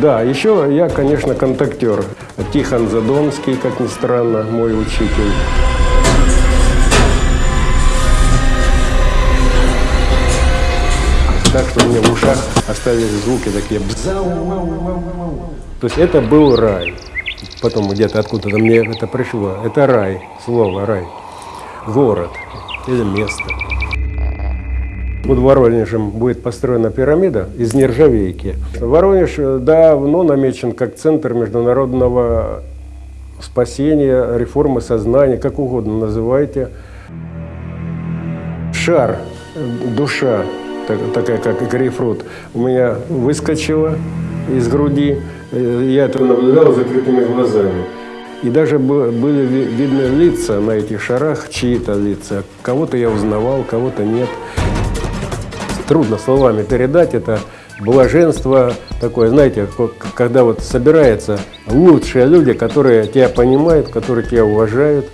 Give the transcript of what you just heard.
Да, еще я, конечно, контактер. Тихон Задонский, как ни странно, мой учитель. Так что у меня в ушах остались звуки такие. То есть это был рай. Потом где-то откуда-то мне это пришло. Это рай, слово рай. Город или место. Под Воронежем будет построена пирамида из нержавейки. Воронеж давно намечен как центр международного спасения, реформы сознания, как угодно называйте. Шар, душа, так- такая как грейпфрут, у меня выскочила из груди. Э, Я это наблюдал закрытыми глазами. И даже бы- были ви- видны лица на этих шарах, чьи-то лица. Кого-то я узнавал, кого-то нет трудно словами передать, это блаженство такое, знаете, ко- когда вот собираются лучшие люди, которые тебя понимают, которые тебя уважают,